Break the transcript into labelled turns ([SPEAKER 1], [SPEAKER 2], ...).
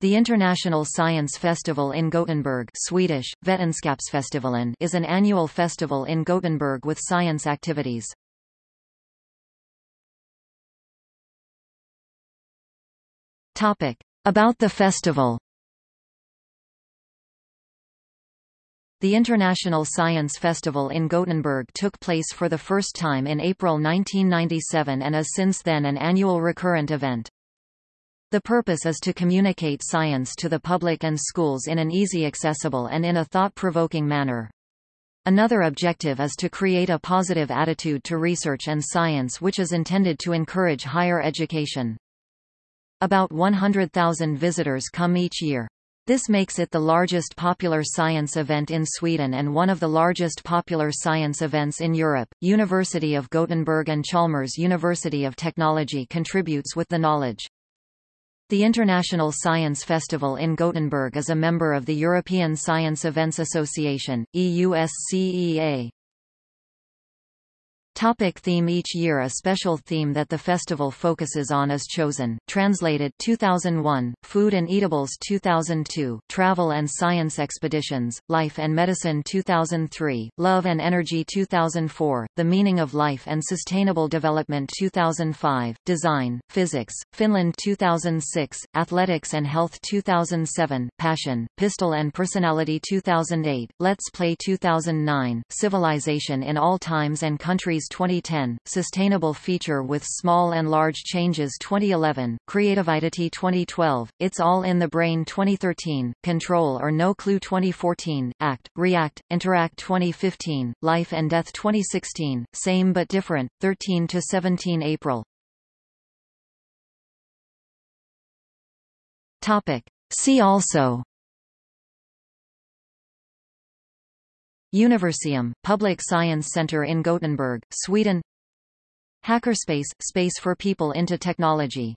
[SPEAKER 1] The International Science Festival in Gothenburg Swedish, Vetenskapsfestivalen is an annual festival in Gothenburg with science activities. About the festival The International Science Festival in Gothenburg took place for the first time in April 1997 and is since then an annual recurrent event. The purpose is to communicate science to the public and schools in an easy accessible and in a thought-provoking manner. Another objective is to create a positive attitude to research and science which is intended to encourage higher education. About 100,000 visitors come each year. This makes it the largest popular science event in Sweden and one of the largest popular science events in Europe. University of Gothenburg and Chalmers University of Technology contributes with the knowledge. The International Science Festival in Gothenburg is a member of the European Science Events Association, EUSCEA. Topic theme Each year a special theme that the festival focuses on is chosen, translated 2001, Food and Eatables 2002, Travel and Science Expeditions, Life and Medicine 2003, Love and Energy 2004, The Meaning of Life and Sustainable Development 2005, Design, Physics, Finland 2006, Athletics and Health 2007, Passion, Pistol and Personality 2008, Let's Play 2009, Civilization in All Times and Countries 2010, Sustainable Feature with Small and Large Changes 2011, Creativity 2012, It's All in the Brain 2013, Control or No Clue 2014, Act, React, Interact 2015, Life and Death 2016, Same but Different, 13 to 17 April. Topic. See also Universeum, public science center in Gothenburg, Sweden. Hackerspace – space for people into technology